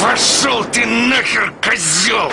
Пошел ты нахер, козел!